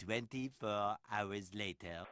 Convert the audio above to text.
Twenty-four hours later.